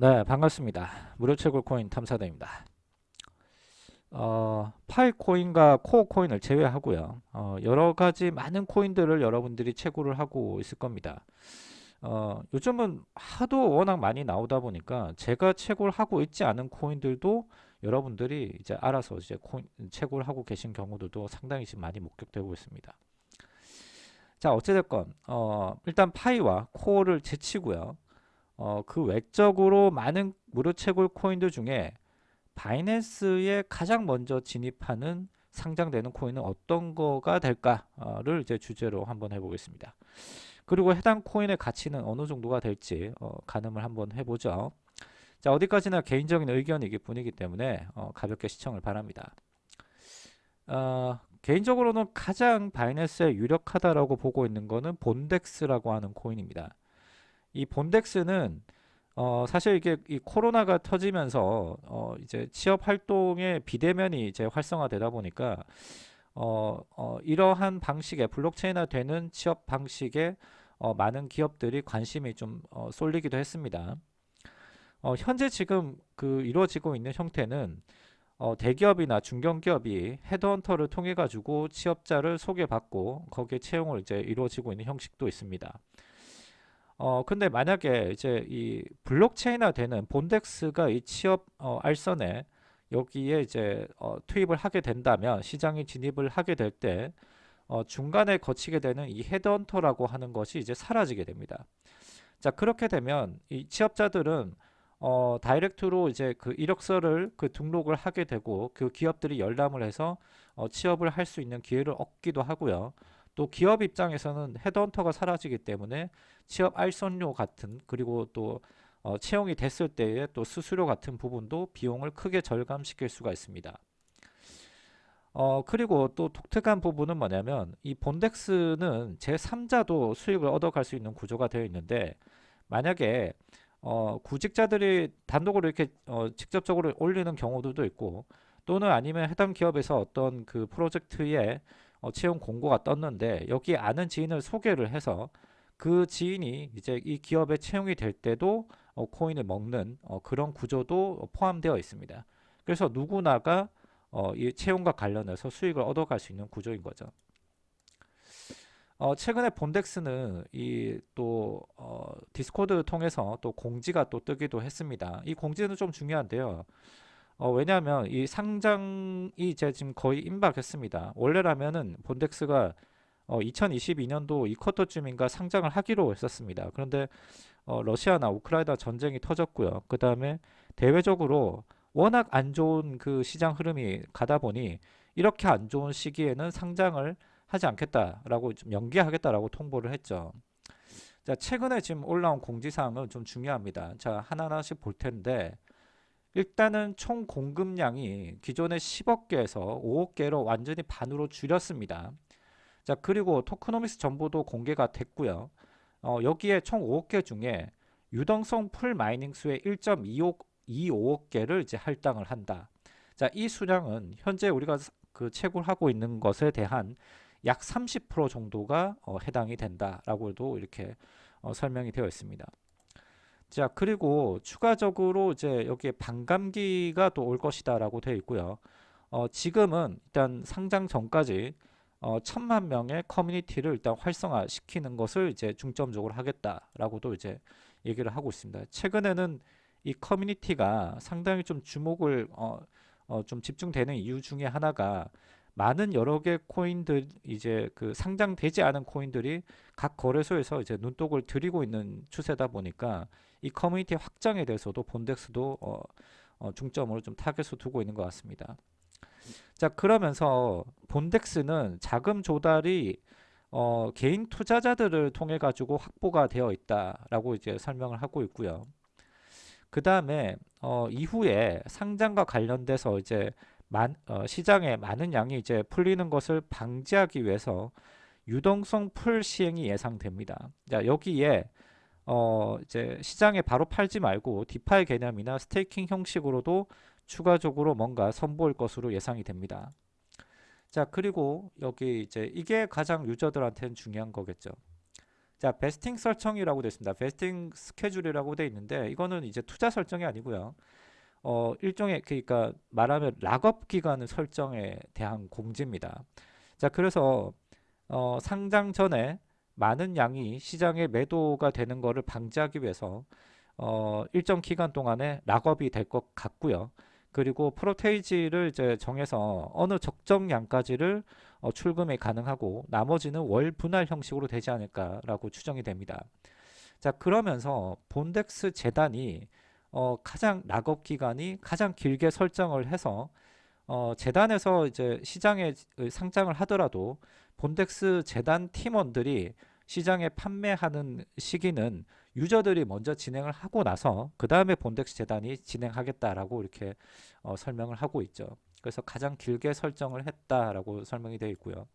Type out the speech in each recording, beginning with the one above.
네, 반갑습니다. 무료 채굴 코인 탐사대입니다. 어, 파이 코인과 코어 코인을 제외하고요. 어, 여러 가지 많은 코인들을 여러분들이 채굴을 하고 있을 겁니다. 어, 요즘은 하도 워낙 많이 나오다 보니까 제가 채굴하고 있지 않은 코인들도 여러분들이 이제 알아서 이제 코인 채굴 하고 계신 경우들도 상당히 지금 많이 목격되고 있습니다. 자, 어찌됐건, 어, 일단 파이와 코어를 제치고요. 어, 그 외적으로 많은 무료 채굴 코인들 중에 바이낸스에 가장 먼저 진입하는 상장되는 코인은 어떤 거가 될까를 이제 주제로 한번 해보겠습니다. 그리고 해당 코인의 가치는 어느 정도가 될지 어, 가늠을 한번 해보죠. 자 어디까지나 개인적인 의견이기 뿐이기 때문에 어, 가볍게 시청을 바랍니다. 어, 개인적으로는 가장 바이낸스에 유력하다라고 보고 있는 거는 본덱스라고 하는 코인입니다. 이 본덱스는 어 사실 이게 이 코로나가 터지면서 어 이제 취업 활동의 비대면이 이제 활성화되다 보니까 어, 어 이러한 방식의 블록체인화 되는 취업 방식에 어 많은 기업들이 관심이 좀 어, 쏠리기도 했습니다. 어 현재 지금 그 이루어지고 있는 형태는 어 대기업이나 중견기업이 헤드헌터를 통해 가지고 취업자를 소개받고 거기에 채용을 이제 이루어지고 있는 형식도 있습니다. 어 근데 만약에 이제 이 블록체인화 되는 본덱스가 이 취업 어, 알선에 여기에 이제 어, 투입을 하게 된다면 시장에 진입을 하게 될 때 어, 중간에 거치게 되는 이 헤드헌터라고 하는 것이 이제 사라지게 됩니다. 자 그렇게 되면 이 취업자들은 어, direct로 이제 그 이력서를 그 등록을 하게 되고 그 기업들이 열람을 해서 어, 취업을 할 수 있는 기회를 얻기도 하고요. 또 기업 입장에서는 헤드헌터가 사라지기 때문에 취업 알선료 같은 그리고 또 어, 채용이 됐을 때의 또 수수료 같은 부분도 비용을 크게 절감시킬 수가 있습니다. 어 그리고 또 독특한 부분은 뭐냐면 이 본덱스는 제3자도 수익을 얻어갈 수 있는 구조가 되어 있는데 만약에 어 구직자들이 단독으로 이렇게 어 직접적으로 올리는 경우들도 있고 또는 아니면 해당 기업에서 어떤 그 프로젝트에 어, 채용 공고가 떴는데 여기 아는 지인을 소개를 해서 그 지인이 이제 이 기업에 채용이 될 때도 어, 코인을 먹는 어, 그런 구조도 포함되어 있습니다. 그래서 누구나가 어, 이 채용과 관련해서 수익을 얻어갈 수 있는 구조인 거죠. 어, 최근에 본덱스는 이또 어, 디스코드 통해서 또 공지가 또 뜨기도 했습니다. 이 공지는 좀 중요한데요. 어, 왜냐하면 이 상장이 이제 지금 거의 임박했습니다. 원래라면은 본덱스가 어, 2022년도 이 쿼터쯤인가 상장을 하기로 했었습니다. 그런데 어, 러시아나 우크라이나 전쟁이 터졌고요. 그 다음에 대외적으로 워낙 안 좋은 그 시장 흐름이 가다 보니 이렇게 안 좋은 시기에는 상장을 하지 않겠다라고 좀 연기하겠다라고 통보를 했죠. 자, 최근에 지금 올라온 공지사항은 좀 중요합니다. 자, 하나하나씩 볼 텐데 일단은 총 공급량이 기존의 10억 개에서 5억 개로 완전히 반으로 줄였습니다. 자 그리고 tokenomics 정보도 공개가 됐고요. 어, 여기에 총 5억 개 중에 유동성 pool mining 수의 1.25억 개를 이제 할당을 한다. 자, 이 수량은 현재 우리가 그 채굴하고 있는 것에 대한 약 30% 정도가 어, 해당이 된다라고도 이렇게 어, 설명이 되어 있습니다. 자 그리고 추가적으로 이제 여기에 반감기가 또 올 것이다 라고 되어 있고요 어, 지금은 일단 상장 전까지 어, 천만 명의 커뮤니티를 일단 활성화 시키는 것을 이제 중점적으로 하겠다라고도 이제 얘기를 하고 있습니다. 최근에는 이 커뮤니티가 상당히 좀 주목을 어, 어, 좀 집중되는 이유 중에 하나가 많은 여러 개 코인들 이제 그 상장되지 않은 코인들이 각 거래소에서 이제 눈독을 들이고 있는 추세다 보니까 이 커뮤니티 확장에 대해서도 Bondex도 어, 어, 중점으로 좀 타겟을 두고 있는 것 같습니다. 자 그러면서 Bondex는 자금 조달이 어, 개인 투자자들을 통해 가지고 확보가 되어 있다라고 이제 설명을 하고 있고요. 그 다음에 어, 이후에 상장과 관련돼서 이제 만, 어, 시장에 많은 양이 이제 풀리는 것을 방지하기 위해서 유동성 풀 시행이 예상됩니다. 자, 여기에 어, 이제 시장에 바로 팔지 말고 DeFi 개념이나 staking 형식으로도 추가적으로 뭔가 선보일 것으로 예상이 됩니다. 자, 그리고 여기 이제 이게 가장 user들한테는 중요한 거겠죠. 자, vesting 설정이라고 되어 있습니다. vesting 스케줄이라고 되어 있는데 이거는 이제 투자 설정이 아니고요. 어, 일종의 그러니까 말하면 lock-up 기간을 설정에 대한 공지입니다. 자, 그래서 어, 상장 전에 많은 양이 시장에 매도가 되는 것을 방지하기 위해서 어, 일정 기간 동안에 락업이 될 것 같고요. 그리고 프로테이지를 이제 정해서 어느 적정량까지를 어, 출금이 가능하고 나머지는 월 분할 형식으로 되지 않을까라고 추정이 됩니다. 자 그러면서 본덱스 재단이 어, 가장 락업 기간이 가장 길게 설정을 해서 어, 재단에서 이제 시장에 상장을 하더라도 본덱스 재단 팀원들이 시장에 판매하는 시기는 유저들이 먼저 진행을 하고 나서 그 다음에 본덱스 재단이 진행하겠다라고 이렇게 어, 설명을 하고 있죠. 그래서 가장 길게 설정을 했다라고 설명이 되어 있고요.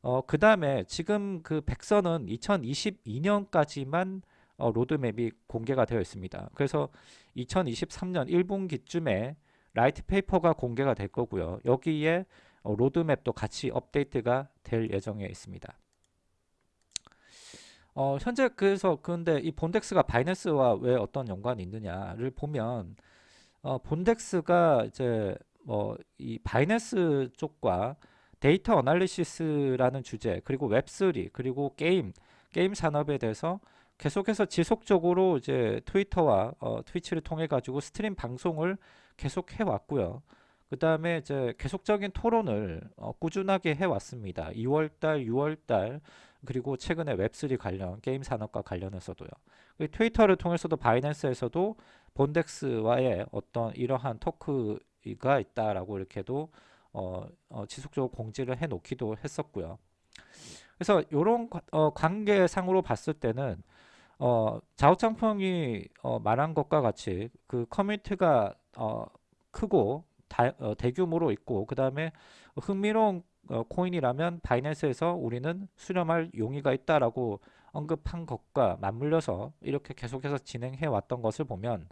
어, 그 다음에 지금 그 백선은 2022년까지만 어, 로드맵이 공개가 되어 있습니다. 그래서 2023년 1분기쯤에 lite paper가 공개가 될 거고요. 여기에 어, 로드맵도 같이 업데이트가 될 예정에 있습니다. 어, 현재 그래서 근데 이 Bondex가 바이낸스와 왜 어떤 연관이 있느냐를 보면 어, Bondex가 이제 뭐 이 바이낸스 쪽과 data analysis라는 주제 그리고 Web3 그리고 게임 게임 산업에 대해서 계속해서 지속적으로 이제 트위터와 어, 트위치를 통해 가지고 stream 방송을 계속 해왔고요. 그 다음에 이제 계속적인 토론을 어, 꾸준하게 해왔습니다. 2월달, 6월달 그리고 최근에 Web3 관련 게임 산업과 관련해서도요. 트위터를 통해서도 바이낸스에서도 Bondex와의 어떤 이러한 토크가 있다라고 이렇게도 어, 어, 지속적으로 공지를 해 놓기도 했었고요. 그래서 이런 어, 관계상으로 봤을 때는 어, 자오창펑이 어, 말한 것과 같이 그 커뮤니티가 어, 크고 다, 어, 대규모로 있고 그 다음에 흥미로운 어, 코인이라면 바이낸스에서 우리는 수렴할 용의가 있다라고 언급한 것과 맞물려서 이렇게 계속해서 진행해 왔던 것을 보면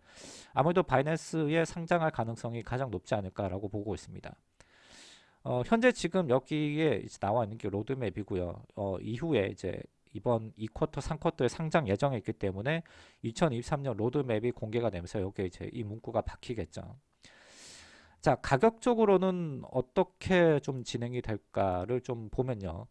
아무래도 바이낸스에 상장할 가능성이 가장 높지 않을까라고 보고 있습니다. 어, 현재 지금 여기에 나와 있는 게 로드맵이고요. 어, 이후에 이제 이번 2쿼터, 3쿼터에 상장 예정에 있기 때문에 2023년 로드맵이 공개가 되면서 여기에 이제 이 문구가 박히겠죠. 자, 가격적으로는 어떻게 좀 진행이 될까를 좀 보면요.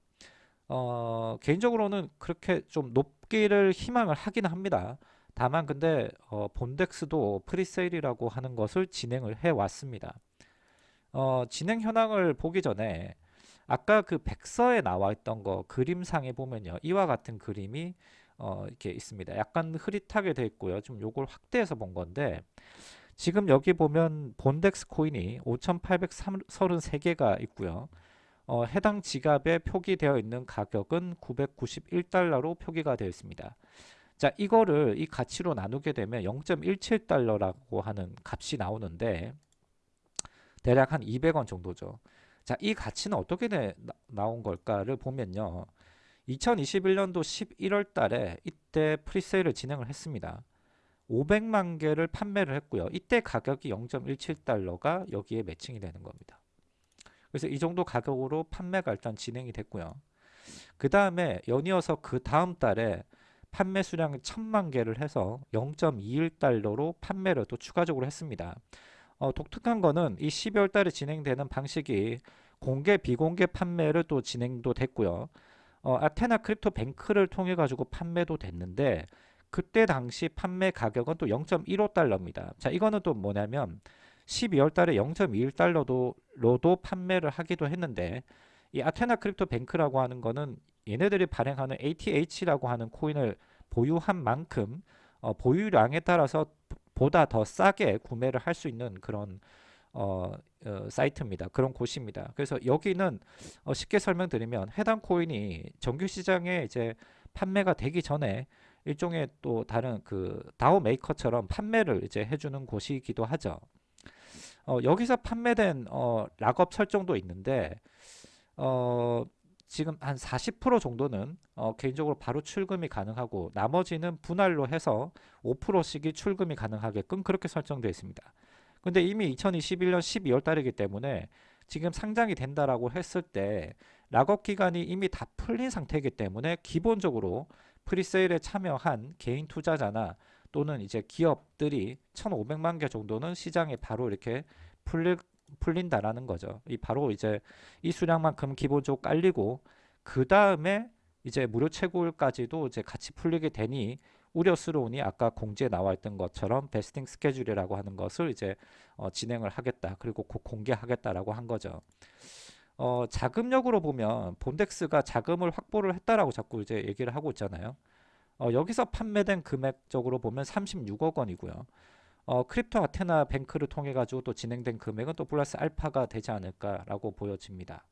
어, 개인적으로는 그렇게 좀 높기를 희망을 하긴 합니다. 다만 근데 어, Bondex도 presale이라고 하는 것을 진행을 해 왔습니다. 어, 진행 현황을 보기 전에 아까 그 백서에 나와 있던 거 그림상에 보면요. 이와 같은 그림이 어, 이렇게 있습니다. 약간 흐릿하게 되어 있고요. 좀 요걸 확대해서 본 건데 지금 여기 보면 본덱스 코인이 5,833개가 있고요. 어, 해당 지갑에 표기되어 있는 가격은 991달러로 표기가 되어 있습니다. 자, 이거를 이 가치로 나누게 되면 0.17달러라고 하는 값이 나오는데 대략 한 200원 정도죠. 자, 이 가치는 어떻게 나, 나온 걸까를 보면요. 2021년도 11월 달에 이때 프리세일을 진행을 했습니다. 500만 개를 판매를 했고요. 이때 가격이 0.17달러가 여기에 매칭이 되는 겁니다. 그래서 이 정도 가격으로 판매가 일단 진행이 됐고요. 그 다음에 연이어서 그 다음 달에 판매 수량이 1000만 개를 해서 0.21달러로 판매를 또 추가적으로 했습니다. 어, 독특한 거는 이 12월 달에 진행되는 방식이 공개 비공개 판매를 또 진행도 됐고요. 어, Athena Crypto Bank를 통해 가지고 판매도 됐는데 그때 당시 판매 가격은 또 0.15달러입니다. 자, 이거는 또 뭐냐면 12월 달에 0.21달러도 로도 판매를 하기도 했는데 이 Athena Crypto Bank라고 하는 거는 얘네들이 발행하는 ATH라고 하는 코인을 보유한 만큼 어, 보유량에 따라서 보다 더 싸게 구매를 할 수 있는 그런 어, 어, 사이트입니다. 그런 곳입니다. 그래서 여기는 어, 쉽게 설명드리면 해당 코인이 정규 시장에 이제 판매가 되기 전에 일종의 또 다른 그 다오 메이커처럼 판매를 이제 해주는 곳이기도 하죠. 어, 여기서 판매된 어, 락업 설정도 있는데 어, 지금 한 40% 정도는 어, 개인적으로 바로 출금이 가능하고 나머지는 분할로 해서 5%씩이 출금이 가능하게끔 그렇게 설정되어 있습니다. 근데 이미 2021년 12월 달이기 때문에 지금 상장이 된다라고 했을 때 락업 기간이 이미 다 풀린 상태이기 때문에 기본적으로 프리세일에 참여한 개인 투자자나 또는 이제 기업들이 1,500만 개 정도는 시장에 바로 이렇게 풀릴, 풀린다라는 거죠. 이 바로 이제 이 수량만큼 기본적으로 깔리고 그 다음에 이제 무료 채굴까지도 이제 같이 풀리게 되니 우려스러우니 아까 공지에 나와 있던 것처럼 vesting 스케줄이라고 하는 것을 이제 어, 진행을 하겠다. 그리고 곧 공개하겠다라고 한 거죠. 어, 자금력으로 보면 Bondex가 자금을 확보를 했다라고 자꾸 이제 얘기를 하고 있잖아요. 어, 여기서 판매된 금액적으로 보면 36억 원이고요. 어, Crypto Athena Bank를 통해 가지고 또 진행된 금액은 또 플러스 알파가 되지 않을까라고 보여집니다.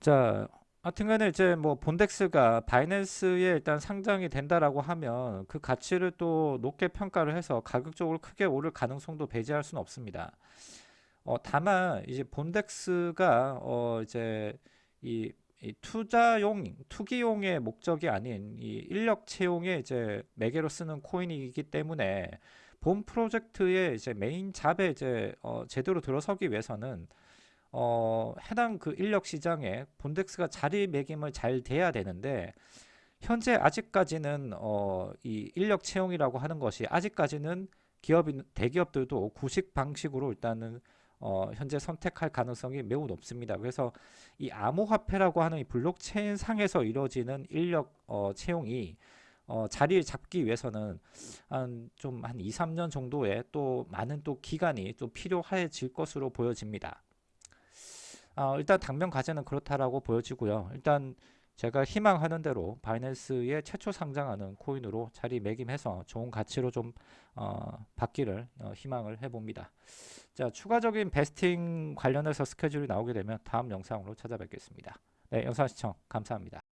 자, 하여튼간에 이제 뭐 Bondex가 바이낸스에 일단 상장이 된다라고 하면 그 가치를 또 높게 평가를 해서 가격적으로 크게 오를 가능성도 배제할 수는 없습니다. 어, 다만 이제 Bondex가 어, 이제 이, 이 투자용, 투기용의 목적이 아닌 이 인력 채용에 이제 매개로 쓰는 코인이기 때문에 본 프로젝트의 이제 main job에 이제 어, 제대로 들어서기 위해서는 어, 해당 그 인력 시장에 본덱스가 자리매김을 잘 돼야 되는데 현재 아직까지는 어, 이 인력 채용이라고 하는 것이 아직까지는 기업 대기업들도 구식 방식으로 일단은 어, 현재 선택할 가능성이 매우 높습니다. 그래서 이 암호화폐라고 하는 이 블록체인 상에서 이루어지는 인력 어, 채용이 어, 자리를 잡기 위해서는 한 좀한 2, 3년 정도의 또 많은 또 기간이 좀 필요해질 것으로 보여집니다. 어, 일단 당면 과제는 그렇다라고 보여지고요. 일단 제가 희망하는 대로 바이낸스에 최초 상장하는 코인으로 자리매김해서 좋은 가치로 좀 어, 받기를 어, 희망을 해봅니다. 자, 추가적인 베스팅 관련해서 스케줄이 나오게 되면 다음 영상으로 찾아뵙겠습니다. 네, 영상 시청 감사합니다.